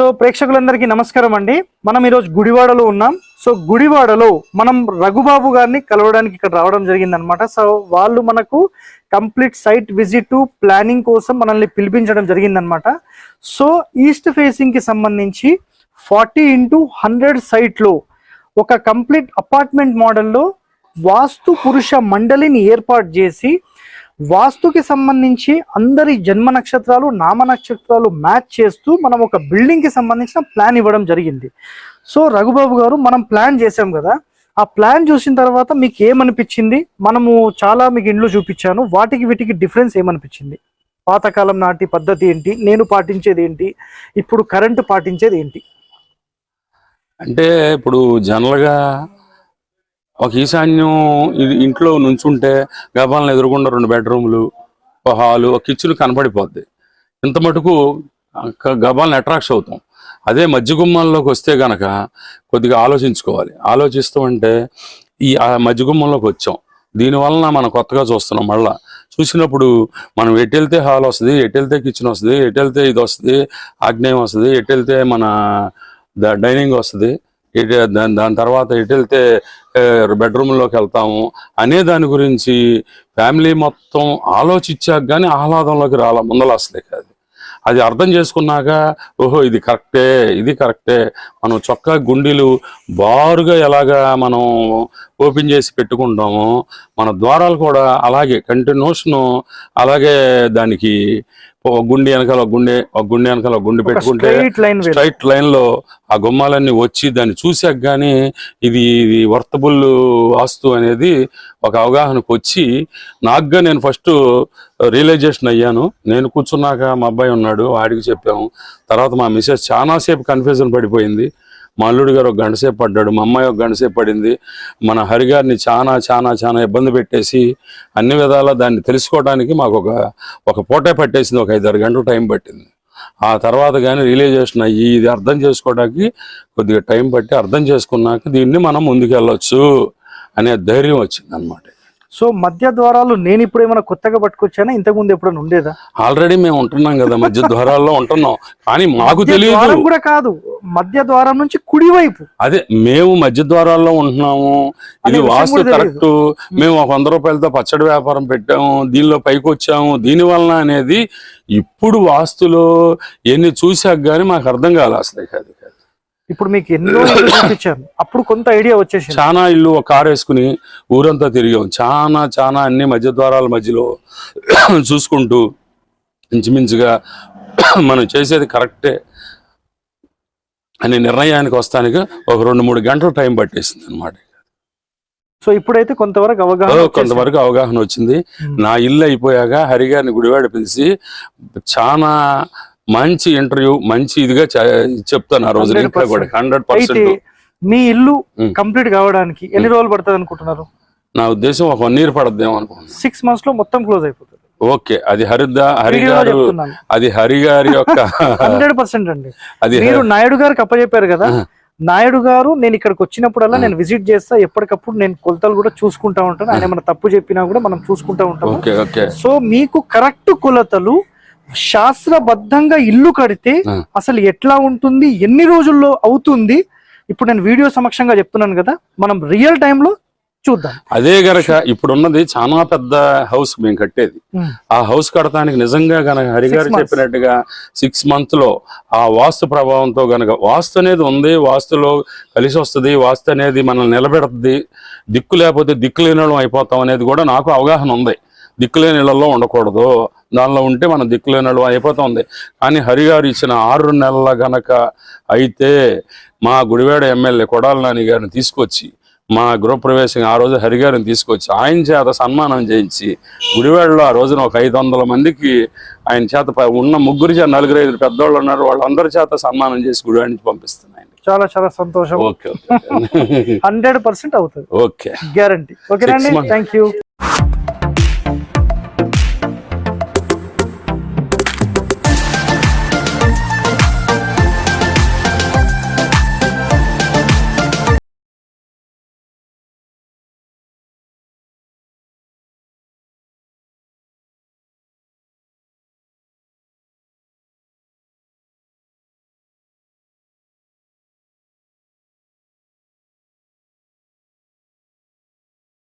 So ప్రేక్షకులందరికీ నమస్కారం అండి. మనం ఈరోజు గుడివాడలో ఉన్నాం. సో గుడివాడలో మనం రఘుబాబు గారిని కలవడానికి ఇక్కడ రావడం జరిగిందనమాట సో వాళ్ళు మనకు కంప్లీట్ సైట్ విజిట్ ప్లానింగ్ కోసం మనల్ని పిలిపించడం జరిగిందనమాట సో ఈస్ట్ ఫేసింగ్కి సంబంధించి ఫార్టీ ఇంటూ హండ్రెడ్ సైట్లో ఒక కంప్లీట్ అపార్ట్మెంట్ మోడల్లో వాస్తు పురుష మండలిని ఏర్పాటు చేసి వాస్తుకి సంబంధించి అందరి జన్మ నక్షత్రాలు నామ నక్షత్రాలు మ్యాచ్ చేస్తూ మనం ఒక బిల్డింగ్కి సంబంధించిన ప్లాన్ ఇవ్వడం జరిగింది. సో రఘుబాబు గారు మనం ప్లాన్ చేసాం కదా. ఆ ప్లాన్ చూసిన తర్వాత మీకు ఏమనిపించింది? మనము చాలా మీకు ఇండ్లు చూపించాను. వాటికి వీటికి డిఫరెన్స్ ఏమనిపించింది? పాతకాలం నాటి పద్ధతి ఏంటి? నేను పాటించేది ఏంటి? ఇప్పుడు కరెంటు పాటించేది ఏంటి? అంటే ఇప్పుడు జనరల్గా ఒక ఈశాన్యం ఇది ఇంట్లో నుంచుంటే గబాలను ఎదురుకుండా రెండు బెడ్రూమ్లు ఒక హాలు ఒక కిచెన్ కనపడిపోద్ది. ఇంత మటుకు గబాలను అట్రాక్ట్ అవుతాం. అదే మధ్య గుమ్మాల్లోకి వస్తే గనక కొద్దిగా ఆలోచించుకోవాలి. ఆలోచిస్తూ అంటే ఈ ఆ మధ్య గుమ్మంలోకి వచ్చాం. దీనివలన మనం కొత్తగా చూస్తున్నాం మళ్ళా. చూసినప్పుడు మనం ఎటు వెళ్తే హాల్ వస్తుంది ఎటు వెళ్తే కిచెన్ వస్తుంది ఎటెళ్తే ఇది వస్తుంది ఆగ్నేయం వస్తుంది ఎటెళ్తే మన ద- డైనింగ్ వస్తుంది ఎటు దాని దాని తర్వాత ఎటు వెళ్తే బెడ్రూమ్లోకి వెళ్తాము అనే దాని గురించి ఫ్యామిలీ మొత్తం ఆలోచించాక కానీ ఆహ్లాదంలోకి రాల ముందల అసలే కాదు. అది అర్థం చేసుకున్నాక ఓహో ఇది కరెక్టే ఇది కరెక్టే. మనం చొక్కా గుండీలు బారుగా ఎలాగా మనం ఓపెన్ చేసి పెట్టుకుంటామో. మన ద్వారాలు కూడా అలాగే కంటిన్యూషన్ అలాగే దానికి ఒక గుండి వెనకాల గుండె ఒక గుండె వెనకాల గుండి పెట్టుకుంటే స్ట్రైట్ లైన్ స్ట్రైట్ లైన్లో ఆ గుమ్మాలన్నీ వచ్చి దాన్ని చూసాక గానీ ఇది ఇది వర్తబుల్ వాస్తు అనేది ఒక అవగాహనకు వచ్చి నాకుగా నేను ఫస్ట్ రియలైజేషన్ అయ్యాను. నేను కూర్చున్నాక మా అబ్బాయి ఉన్నాడు వాడికి చెప్పాము. తర్వాత మా మిసెస్ చాలాసేపు కన్ఫ్యూజన్ పడిపోయింది. మా అల్లుడు గారు ఒక గంట సేపు పడ్డాడు మా అమ్మాయి ఒక గంట సేపు పడింది. మన హరిగారిని చాలా చాలా చాలా ఇబ్బంది పెట్టేసి అన్ని విధాలా దాన్ని తెలుసుకోవడానికి మాకు ఒక ఒక పూటే పట్టేసింది ఒక ఐదారు గంటలు టైం పట్టింది. ఆ తర్వాత కానీ రియలైజేషన్ అయ్యి ఇది అర్థం చేసుకోవడానికి కొద్దిగా టైం పట్టి అర్థం చేసుకున్నాక దీన్ని మనం ముందుకెళ్ళొచ్చు అనే ధైర్యం వచ్చింది అనమాట సో మధ్య ద్వారాలు నేను ఇప్పుడు ఏమైనా కొత్తగా పట్టుకొచ్చానా? ఇంతకు ముందు ఎప్పుడైనా ఉండేదా? ఆల్రెడీ మేము ఉంటున్నాం కదా మధ్య ద్వారాల్లో ఉంటున్నాం. కానీ మాకు తెలియదు కూడా కాదు. మధ్య ద్వారం నుంచి కుడివైపు అదే మేము మధ్య ద్వారాల్లో ఉంటున్నాము. ఇది వాస్తు కరెక్ట్. మేము. ఒక వంద రూపాయలతో పచ్చడి వ్యాపారం పెట్టాము దీనిలో పైకి వచ్చాము దీని వలన అనేది ఇప్పుడు వాస్తులో ఎన్ని చూసాక గానీ మాకు అర్థం కాలే అసలు కాదు కాదు ఇప్పుడు మీకు ఎన్నో ఇల్లు చూపించాను అప్పుడు కొంత ఐడియా వచ్చేసింది. చాలా ఇల్లు ఒక కారు వేసుకుని ఊరంతా తిరిగాం చాలా చాలా అన్ని మధ్య ద్వారాల మధ్యలో చూసుకుంటూ ఇంచుమించుగా మనం చేసేది కరెక్టే అనే నిర్ణయానికి వస్తానికి ఒక రెండు మూడు గంటలు టైం పట్టేసింది అనమాట సో ఇప్పుడైతే కొంతవరకు అవగాహన. కొంతవరకు అవగాహన వచ్చింది. నా ఇల్లు అయిపోయాక హరిగారిని గుడివాడ పిలిచి చాలా మంచి ఇంటర్వ్యూ మంచి ఇదిగా చెప్తాను ఆ రోజు. 100% ఇంకా కూడా హండ్రెడ్ పర్సెంట్. మీ ఇల్లు. కంప్లీట్ కావడానికి ఎన్ని రోజులు పడుతుంది అనుకుంటున్నారు? నా ఉద్దేశం ఒక వన్ ఇయర్ పడద్దేమో అనుకుంటున్నాను. సిక్స్ మంత్స్లో మొత్తం క్లోజ్ అయిపోతుంది. ఓకే. అది హరిద్దా హరి గారు అది హరి గారి యొక్క హండ్రెడ్ పర్సెంట్ అండి. అది మీరు నాయుడు గారికి అప్పచెప్పారు కదా. నాయుడు గారు నేను ఇక్కడికి వచ్చినప్పుడల్లా. నేను విజిట్ చేస్తా ఎప్పటికప్పుడు నేను కొలతలు కూడా చూసుకుంటా ఉంటాను. ఆయన ఏమైనా తప్పు చెప్పినా కూడా మనం చూసుకుంటా ఓకే సో మీకు కరెక్ట్ కొలతలు శాస్త్రబద్ధంగా ఇల్లు కడితే. అసలు ఎట్లా ఉంటుంది ఎన్ని రోజుల్లో అవుతుంది ఇప్పుడు నేను వీడియో సమక్షంగా చెప్తున్నాను కదా మనం రియల్లో చూద్దాం అదే గనక ఇప్పుడున్నది చాలా పెద్ద హౌస్ మేము కట్టేది. ఆ హౌస్ కడటానికి నిజంగా గనక హరి Six గారు months. చెప్పినట్టుగా సిక్స్ మంత్లో ఆ వాస్తు ప్రభావంతో గనక వాస్తు అనేది ఉంది వాస్తులో కలిసి వస్తుంది వాస్తు అనేది మనల్ని నిలబెడుతుంది దిక్కు లేకపోతే దిక్కు లేని వాళ్ళం అయిపోతాం అనేది కూడా నాకు అవగాహన ఉంది దిక్కు లేని ఇళ్ళలో ఉండకూడదు. దానిలో ఉంటే మనం దిక్కు లేని వాళ్ళం అయిపోతా ఉంది కానీ హరి గారు ఇచ్చిన ఆరు నెలల గనక అయితే మా గుడివాడ ఎమ్మెల్యే కొడాల నాని గారిని తీసుకొచ్చి మా గృహప్రవేశం ఆ రోజు హరిగారిని తీసుకొచ్చి ఆయన చేత సన్మానం చేయించి గుడివాడలో ఆ రోజున ఒక ఐదు వందల మందికి ఆయన చేత ఉన్న ముగ్గురు చేత నలుగురు ఐదు పెద్దోళ్ళు ఉన్నారు. వాళ్ళందరి చేత సన్మానం చేసి గుడివాడ నుంచి పంపిస్తున్నాయి చాలా చాలా సంతోషం. Okay okay. హండ్రెడ్ పర్సెంట్ అవుతుంది. ఓకే. గ్యారంటీ. ఓకేనండి. Months. Thank you.